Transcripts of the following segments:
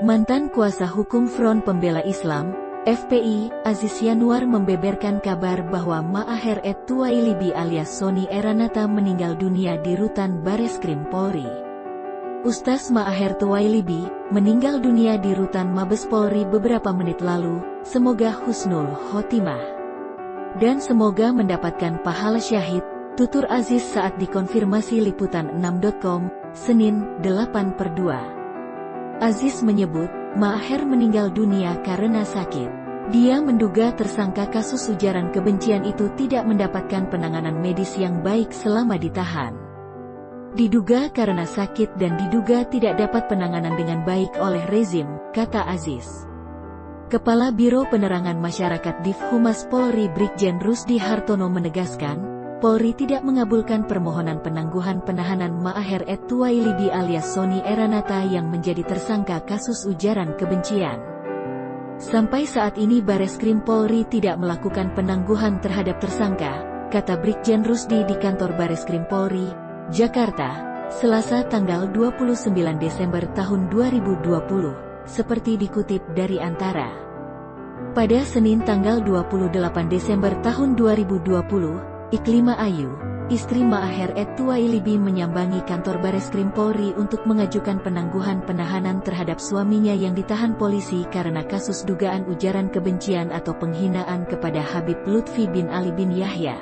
Mantan kuasa hukum Front Pembela Islam, FPI, Aziz Yanuar membeberkan kabar bahwa Ma'aher et Tuwailibi alias Sony Eranata meninggal dunia di rutan Bareskrim Polri. Ustaz Ma'aher Tuwailibi meninggal dunia di rutan Mabes Polri beberapa menit lalu, semoga husnul khotimah. Dan semoga mendapatkan pahala syahid, tutur Aziz saat dikonfirmasi liputan 6.com, Senin, 8 per 2. Aziz menyebut, Maher meninggal dunia karena sakit. Dia menduga tersangka kasus ujaran kebencian itu tidak mendapatkan penanganan medis yang baik selama ditahan. Diduga karena sakit dan diduga tidak dapat penanganan dengan baik oleh rezim, kata Aziz. Kepala Biro Penerangan Masyarakat Div Humas Polri Brigjen Rusdi Hartono menegaskan, Polri tidak mengabulkan permohonan penangguhan penahanan Ma'aher et Tuwailibi alias Sony Eranata yang menjadi tersangka kasus ujaran kebencian. Sampai saat ini Bareskrim Polri tidak melakukan penangguhan terhadap tersangka, kata Brigjen Rusdi di kantor Bareskrim Polri, Jakarta, Selasa tanggal 29 Desember tahun 2020, seperti dikutip dari Antara. Pada Senin tanggal 28 Desember tahun 2020, Iklima Ayu, istri Ma'aher et Tuwailibi menyambangi kantor Bareskrim Polri untuk mengajukan penangguhan penahanan terhadap suaminya yang ditahan polisi karena kasus dugaan ujaran kebencian atau penghinaan kepada Habib Lutfi bin Ali bin Yahya.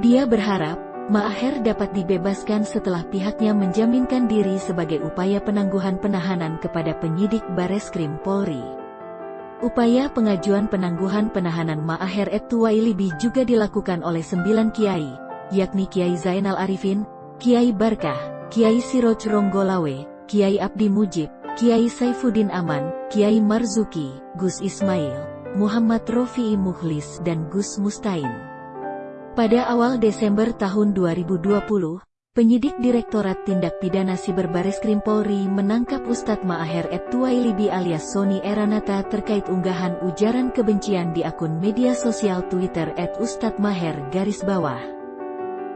Dia berharap, Ma'aher dapat dibebaskan setelah pihaknya menjaminkan diri sebagai upaya penangguhan penahanan kepada penyidik Bareskrim Polri. Upaya pengajuan penangguhan penahanan Ma'aher et Tuwailibi juga dilakukan oleh sembilan kiai, yakni Kiai Zainal Arifin, Kiai Barkah, Kiai Siroj Ronggolawe, Kiai Abdi Mujib, Kiai Saifuddin Aman, Kiai Marzuki, Gus Ismail, Muhammad Rofi'i Muhlis dan Gus Mustain. Pada awal Desember tahun 2020, Penyidik Direktorat Tindak Pidana Siber Baris Krim Polri menangkap Ustadz Ma'aher et Tuwailibi alias Sony Eranata terkait unggahan ujaran kebencian di akun media sosial Twitter at Ustadz garis bawah.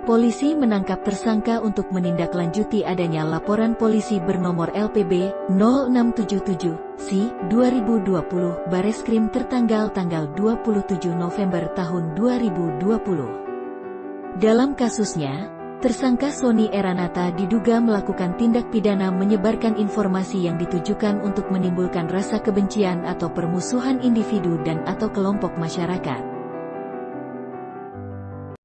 Polisi menangkap tersangka untuk menindaklanjuti adanya laporan polisi bernomor LPB 0677 C 2020 Bareskrim tertanggal tanggal 27 November tahun 2020. Dalam kasusnya, Tersangka Sony Eranata diduga melakukan tindak pidana menyebarkan informasi yang ditujukan untuk menimbulkan rasa kebencian atau permusuhan individu dan atau kelompok masyarakat.